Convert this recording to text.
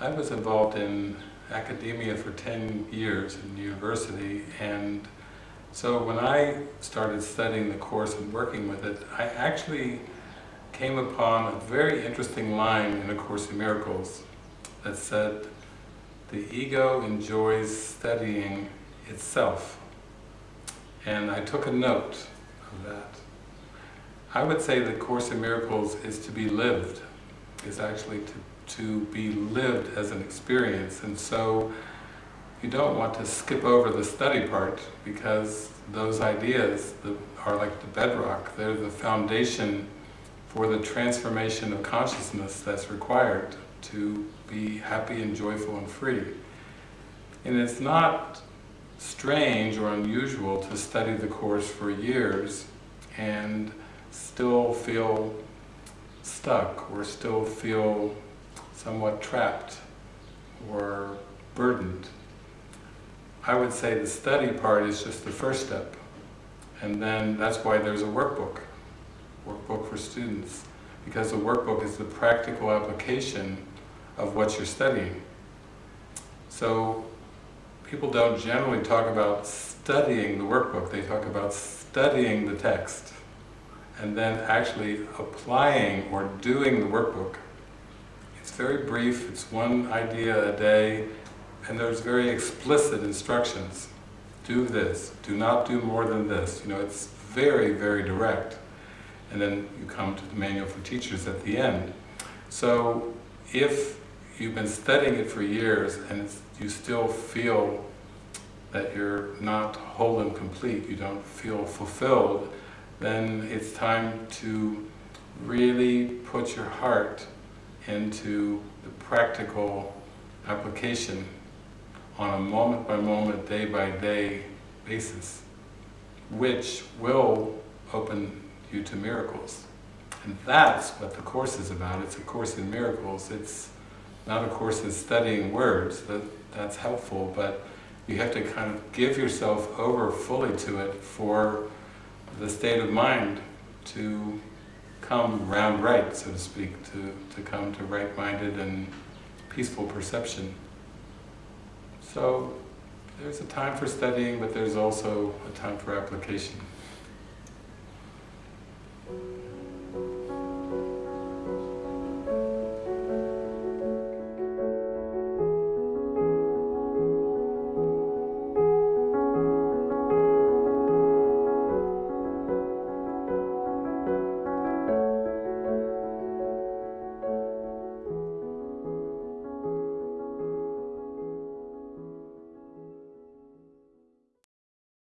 was involved in academia for 10 years in university and so when I started studying the Course and working with it, I actually came upon a very interesting line in A Course in Miracles that said, the ego enjoys studying itself. And I took a note of that. I would say that Course in Miracles is to be lived, is actually to to be lived as an experience and so you don't want to skip over the study part because those ideas are like the bedrock, they're the foundation for the transformation of consciousness that's required to be happy and joyful and free. And it's not strange or unusual to study the Course for years and still feel stuck or still feel somewhat trapped or burdened. I would say the study part is just the first step. And then that's why there's a workbook, workbook for students. Because the workbook is the practical application of what you're studying. So people don't generally talk about studying the workbook, they talk about studying the text and then actually applying or doing the workbook it's very brief, it's one idea a day, and there's very explicit instructions. Do this, do not do more than this. You know, it's very, very direct. And then you come to the Manual for Teachers at the end. So, if you've been studying it for years and you still feel that you're not whole and complete, you don't feel fulfilled, then it's time to really put your heart into the practical application on a moment-by-moment, day-by-day basis, which will open you to miracles. And that's what the Course is about. It's a Course in Miracles. It's not a Course in studying words, that, that's helpful, but you have to kind of give yourself over fully to it for the state of mind to come round right, so to speak, to, to come to right-minded and peaceful perception. So there's a time for studying, but there's also a time for application.